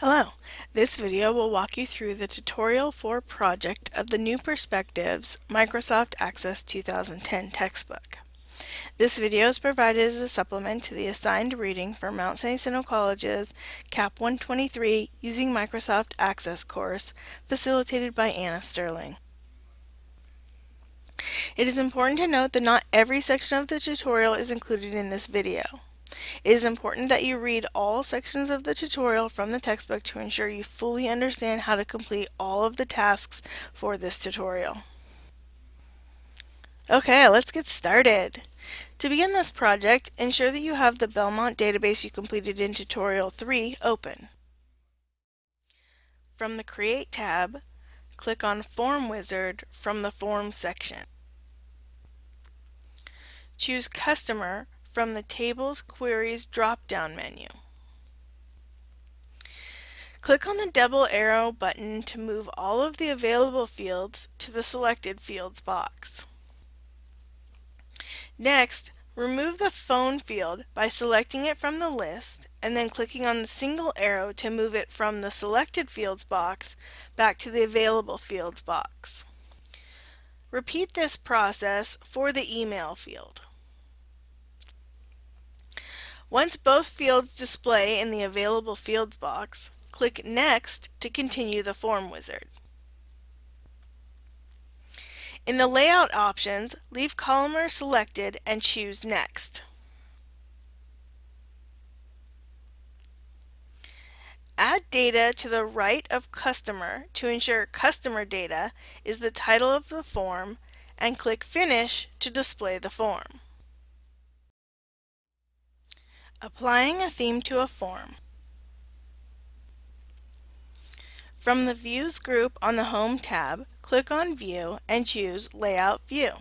Hello, this video will walk you through the tutorial for project of the New Perspectives Microsoft Access 2010 textbook. This video is provided as a supplement to the assigned reading for Mount San Jacinto College's CAP 123 Using Microsoft Access course facilitated by Anna Sterling. It is important to note that not every section of the tutorial is included in this video. It is important that you read all sections of the tutorial from the textbook to ensure you fully understand how to complete all of the tasks for this tutorial. Okay, let's get started. To begin this project, ensure that you have the Belmont database you completed in Tutorial 3 open. From the Create tab, click on Form Wizard from the Forms section. Choose Customer from the Tables Queries drop-down menu. Click on the double arrow button to move all of the available fields to the Selected Fields box. Next, remove the phone field by selecting it from the list and then clicking on the single arrow to move it from the Selected Fields box back to the Available Fields box. Repeat this process for the email field. Once both fields display in the Available Fields box, click Next to continue the Form Wizard. In the Layout options, leave Columnar selected and choose Next. Add data to the right of Customer to ensure Customer Data is the title of the form and click Finish to display the form. Applying a theme to a form. From the Views group on the Home tab, click on View and choose Layout View.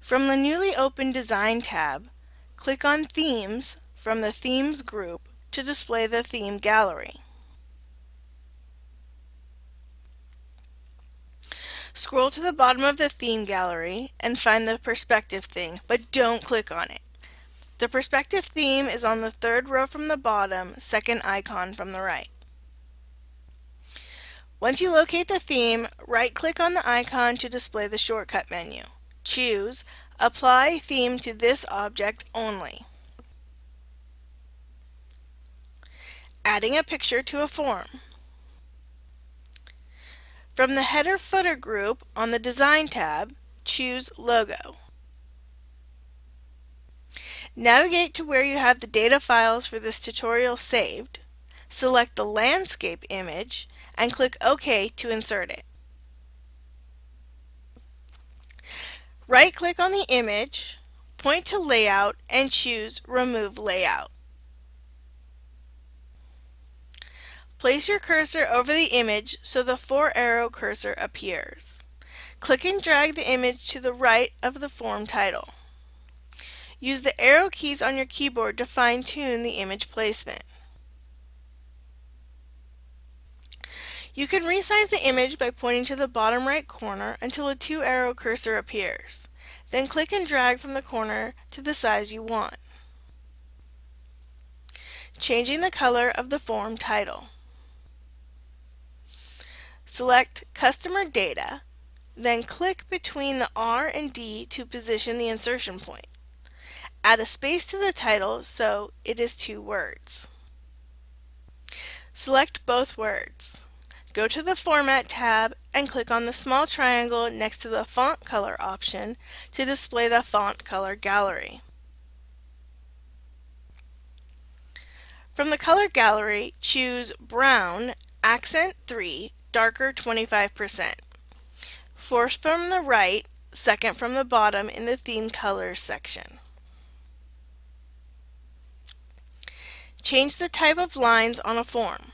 From the newly opened Design tab, click on Themes from the Themes group to display the theme gallery. Scroll to the bottom of the theme gallery and find the perspective thing, but don't click on it. The perspective theme is on the third row from the bottom, second icon from the right. Once you locate the theme, right-click on the icon to display the shortcut menu. Choose Apply Theme to this object only. Adding a picture to a form. From the Header-Footer group on the Design tab, choose Logo. Navigate to where you have the data files for this tutorial saved, select the landscape image, and click OK to insert it. Right-click on the image, point to Layout, and choose Remove Layout. Place your cursor over the image so the four-arrow cursor appears. Click and drag the image to the right of the form title. Use the arrow keys on your keyboard to fine-tune the image placement. You can resize the image by pointing to the bottom right corner until a two-arrow cursor appears. Then click and drag from the corner to the size you want. Changing the color of the form title. Select Customer Data, then click between the R and D to position the insertion point. Add a space to the title so it is two words. Select both words. Go to the Format tab and click on the small triangle next to the Font Color option to display the font color gallery. From the color gallery, choose Brown Accent 3 darker 25%. Fourth from the right, second from the bottom in the theme colors section. Change the type of lines on a form.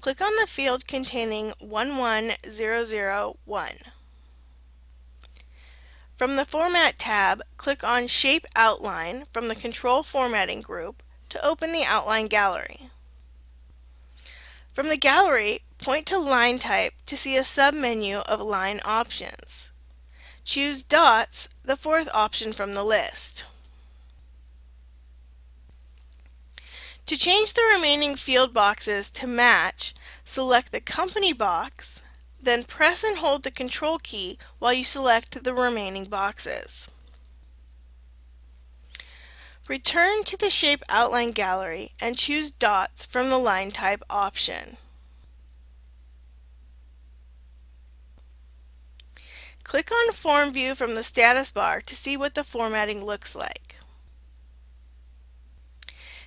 Click on the field containing 11001. From the Format tab, click on Shape Outline from the Control Formatting group to open the Outline Gallery. From the gallery, point to Line Type to see a submenu of line options. Choose Dots, the fourth option from the list. To change the remaining field boxes to match, select the company box, then press and hold the control key while you select the remaining boxes. Return to the Shape Outline Gallery and choose Dots from the Line Type option. Click on Form View from the status bar to see what the formatting looks like.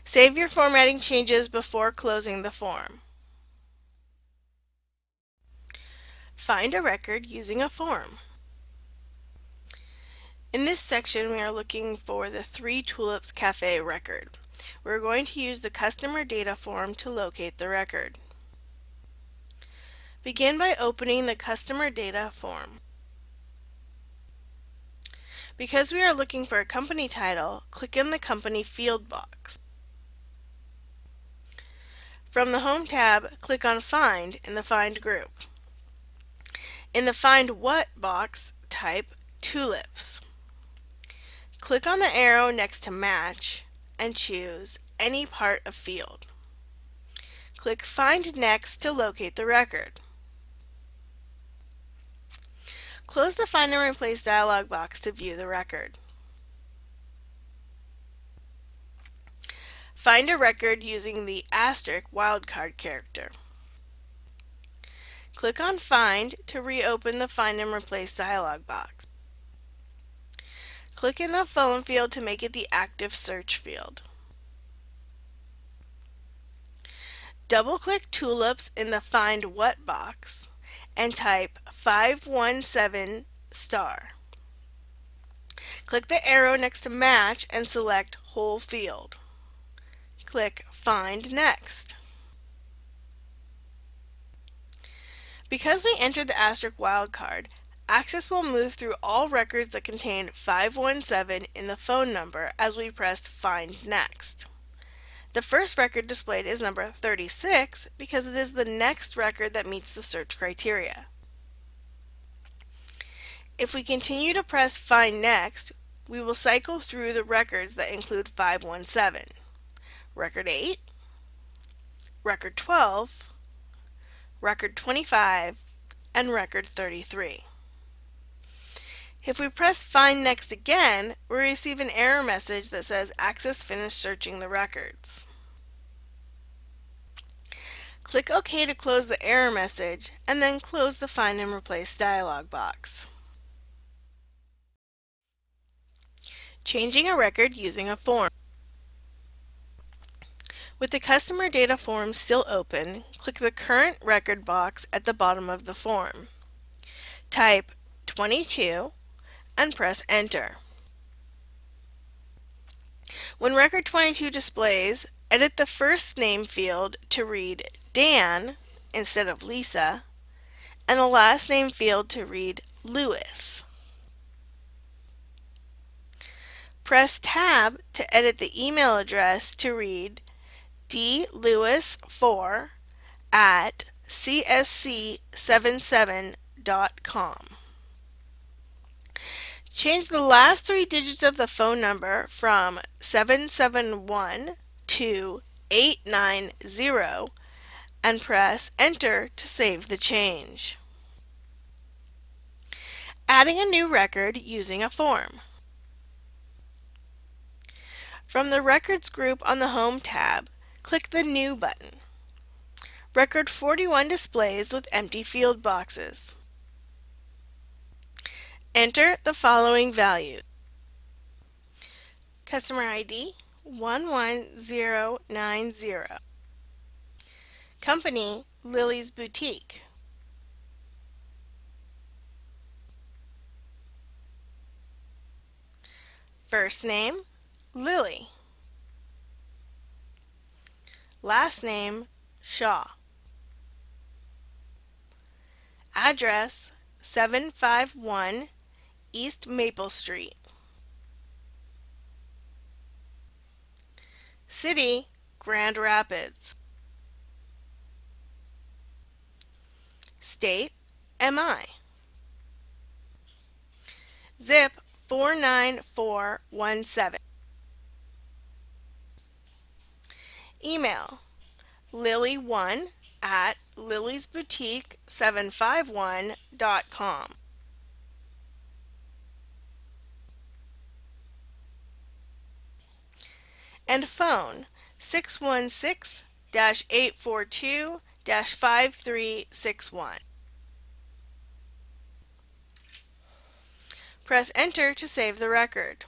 Save your formatting changes before closing the form. Find a record using a form. In this section, we are looking for the Three Tulips Cafe record. We're going to use the customer data form to locate the record. Begin by opening the customer data form. Because we are looking for a company title, click in the company field box. From the Home tab, click on Find in the Find group. In the Find What box, type Tulips. Click on the arrow next to Match and choose any part of field. Click Find Next to locate the record. Close the Find and Replace dialog box to view the record. Find a record using the asterisk wildcard character. Click on Find to reopen the Find and Replace dialog box. Click in the phone field to make it the active search field. Double-click tulips in the Find What box and type 517 star. Click the arrow next to Match and select Whole Field. Click Find Next. Because we entered the asterisk wildcard, Access will move through all records that contain 517 in the phone number as we press Find Next. The first record displayed is number 36 because it is the next record that meets the search criteria. If we continue to press Find Next, we will cycle through the records that include 517. Record 8, Record 12, Record 25, and Record 33. If we press Find Next again, we receive an error message that says Access finished searching the records. Click OK to close the error message, and then close the Find and Replace dialog box. Changing a record using a form. With the customer data form still open, click the Current Record box at the bottom of the form. Type 22 and press enter. When record 22 displays, edit the first name field to read Dan instead of Lisa, and the last name field to read Lewis. Press Tab to edit the email address to read dlewis4 at csc77.com. Change the last three digits of the phone number from 771 to 890 and press Enter to save the change. Adding a new record using a form. From the Records group on the Home tab, click the New button. Record 41 displays with empty field boxes. Enter the following value. Customer ID 11090. Company Lily's Boutique. First name Lily. Last name Shaw. Address 751 East Maple Street. City, Grand Rapids. State, MI. Zip 49417. Email lily1 at liliesboutique751.com. And phone 616 842 5361. Press Enter to save the record.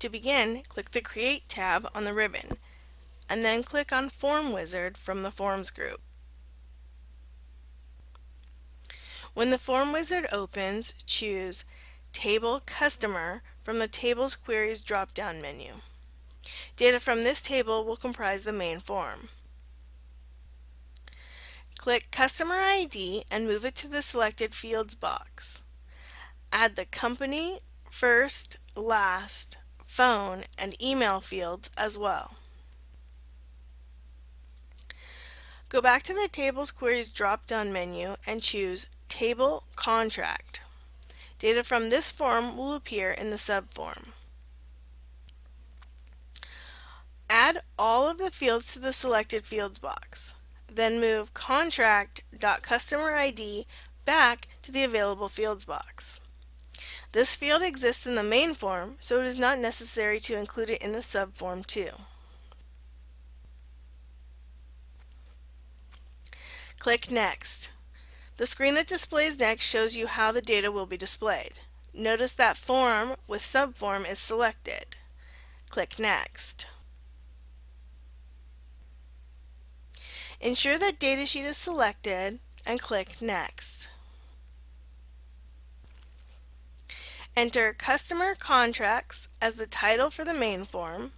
To begin, click the Create tab on the ribbon, and then click on Form Wizard from the Forms group. When the Form Wizard opens, choose Table Customer from the Tables Queries drop-down menu. Data from this table will comprise the main form. Click Customer ID and move it to the Selected Fields box. Add the company, first, last, phone, and email fields as well. Go back to the Tables Queries drop-down menu and choose Table Contract. Data from this form will appear in the subform. Add all of the fields to the selected fields box. Then move contract.customerid back to the available fields box. This field exists in the main form, so it is not necessary to include it in the subform too. Click Next. The screen that displays Next shows you how the data will be displayed. Notice that Form with Subform is selected. Click Next. Ensure that Datasheet is selected and click Next. Enter Customer Contracts as the title for the main form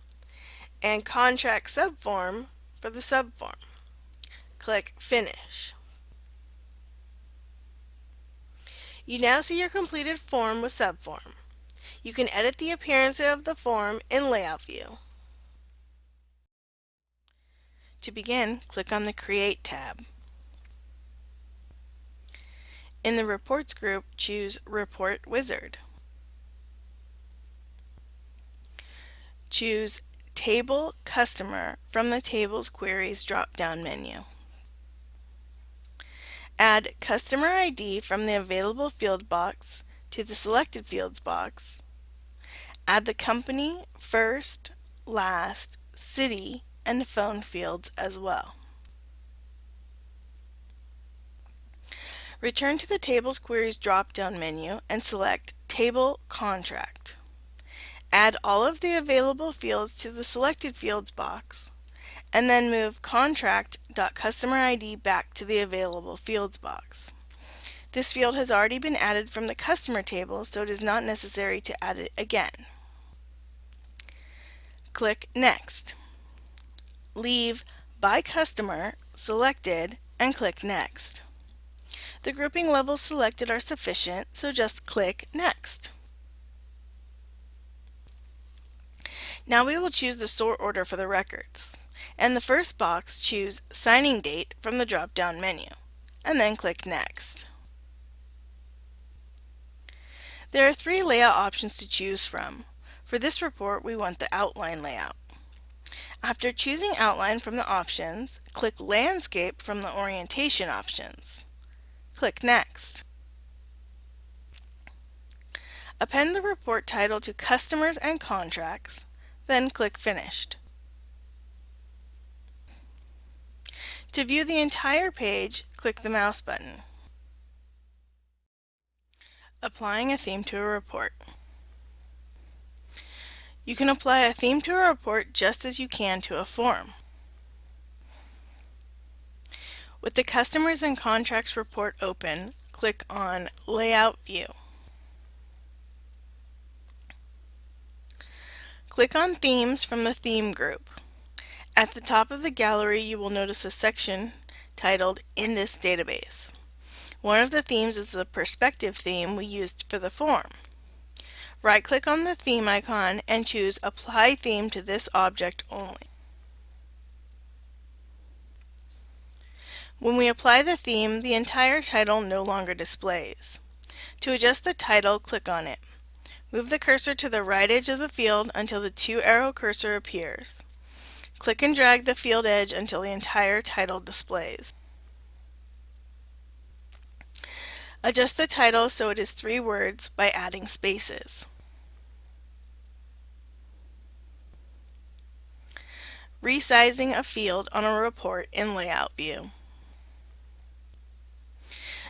and Contract Subform for the subform. Click Finish. You now see your completed form with subform. You can edit the appearance of the form in Layout View. To begin, click on the Create tab. In the Reports group, choose Report Wizard. Choose Table Customer from the Tables Queries drop-down menu. Add Customer ID from the Available Field box to the Selected Fields box. Add the company, first, last, city, and phone fields as well. Return to the Tables Queries drop-down menu and select Table Contract. Add all of the available fields to the Selected Fields box, and then move Contract.CustomerID back to the Available Fields box. This field has already been added from the customer table, so it is not necessary to add it again. Click Next leave By Customer selected and click Next. The grouping levels selected are sufficient, so just click Next. Now we will choose the sort order for the records. In the first box, choose Signing Date from the drop-down menu, and then click Next. There are three layout options to choose from. For this report, we want the outline layout. After choosing Outline from the options, click Landscape from the Orientation options. Click Next. Append the report title to Customers and Contracts, then click Finished. To view the entire page, click the mouse button. Applying a theme to a report. You can apply a theme to a report just as you can to a form. With the Customers and Contracts report open, click on Layout View. Click on Themes from the Theme group. At the top of the gallery you will notice a section titled In this database. One of the themes is the perspective theme we used for the form. Right-click on the theme icon and choose Apply Theme to this object only. When we apply the theme, the entire title no longer displays. To adjust the title, click on it. Move the cursor to the right edge of the field until the two arrow cursor appears. Click and drag the field edge until the entire title displays. Adjust the title so it is three words by adding spaces. Resizing a field on a report in Layout View.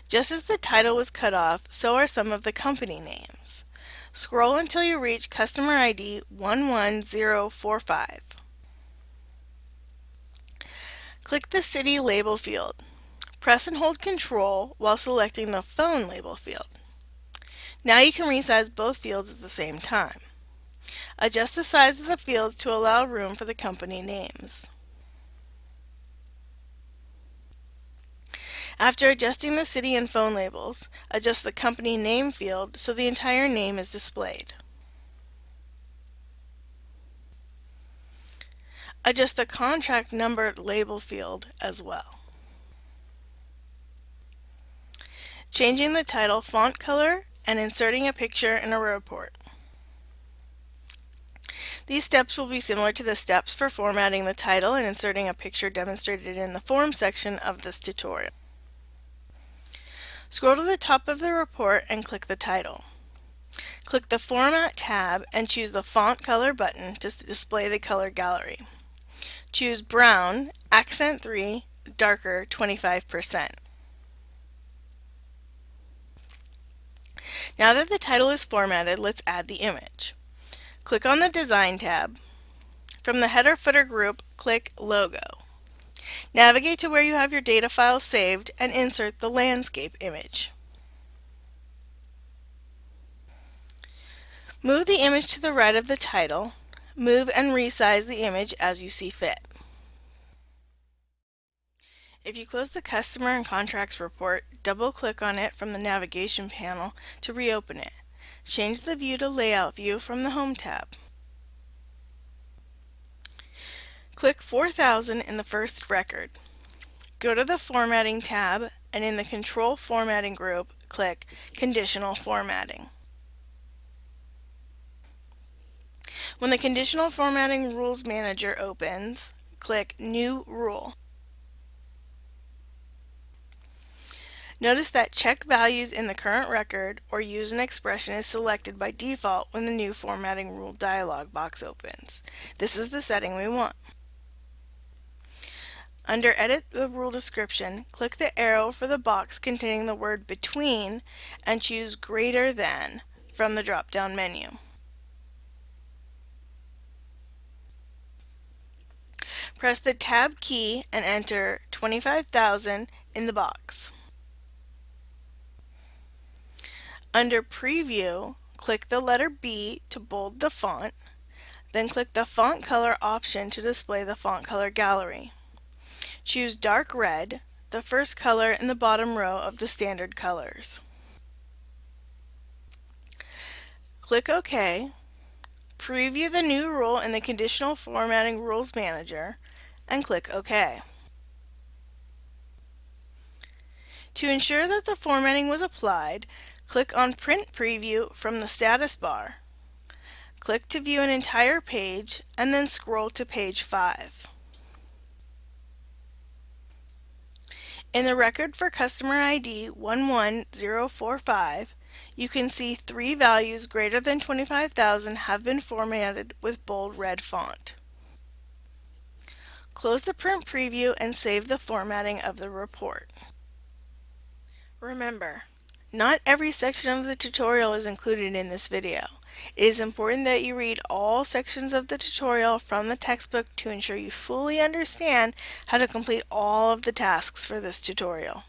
Just as the title was cut off, so are some of the company names. Scroll until you reach Customer ID 11045. Click the City Label field. Press and hold Control while selecting the Phone label field. Now you can resize both fields at the same time. Adjust the size of the fields to allow room for the company names. After adjusting the city and phone labels, adjust the company name field so the entire name is displayed. Adjust the contract number label field as well. Changing the title font color and inserting a picture in a report. These steps will be similar to the steps for formatting the title and inserting a picture demonstrated in the Form section of this tutorial. Scroll to the top of the report and click the title. Click the Format tab and choose the Font Color button to display the color gallery. Choose Brown, Accent 3, Darker 25%. Now that the title is formatted, let's add the image. Click on the Design tab. From the Header Footer group, click Logo. Navigate to where you have your data file saved and insert the landscape image. Move the image to the right of the title. Move and resize the image as you see fit. If you close the Customer and Contracts report, double-click on it from the navigation panel to reopen it. Change the view to Layout View from the Home tab. Click 4000 in the first record. Go to the Formatting tab and in the Control Formatting group, click Conditional Formatting. When the Conditional Formatting Rules Manager opens, click New Rule. Notice that check values in the current record or use an expression is selected by default when the new formatting rule dialog box opens. This is the setting we want. Under Edit the Rule Description, click the arrow for the box containing the word Between and choose Greater Than from the drop-down menu. Press the Tab key and enter 25,000 in the box. Under Preview, click the letter B to bold the font, then click the Font Color option to display the font color gallery. Choose Dark Red, the first color in the bottom row of the standard colors. Click OK, preview the new rule in the Conditional Formatting Rules Manager, and click OK. To ensure that the formatting was applied, Click on Print Preview from the status bar. Click to view an entire page and then scroll to page 5. In the record for customer ID 11045, you can see three values greater than 25,000 have been formatted with bold red font. Close the print preview and save the formatting of the report. Remember, not every section of the tutorial is included in this video. It is important that you read all sections of the tutorial from the textbook to ensure you fully understand how to complete all of the tasks for this tutorial.